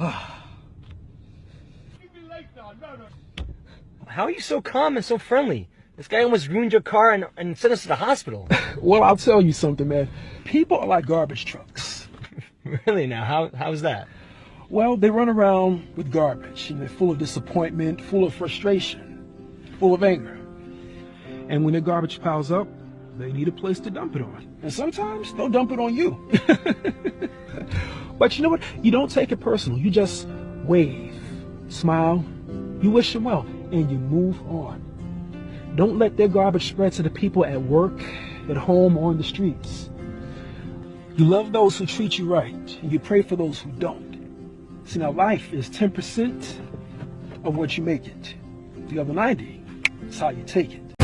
How are you so calm and so friendly? This guy almost ruined your car and, and sent us to the hospital. Well, I'll tell you something, man. People are like garbage trucks. really now? How how's that? Well, they run around with garbage and they're full of disappointment, full of frustration, full of anger. And when their garbage piles up, they need a place to dump it on. And sometimes they'll dump it on you. but you know what? You don't take it personal. You just wave, smile, you wish them well, and you move on. Don't let their garbage spread to the people at work, at home, or on the streets. You love those who treat you right, and you pray for those who don't. See, now life is 10% of what you make it. The other 90 is how you take it.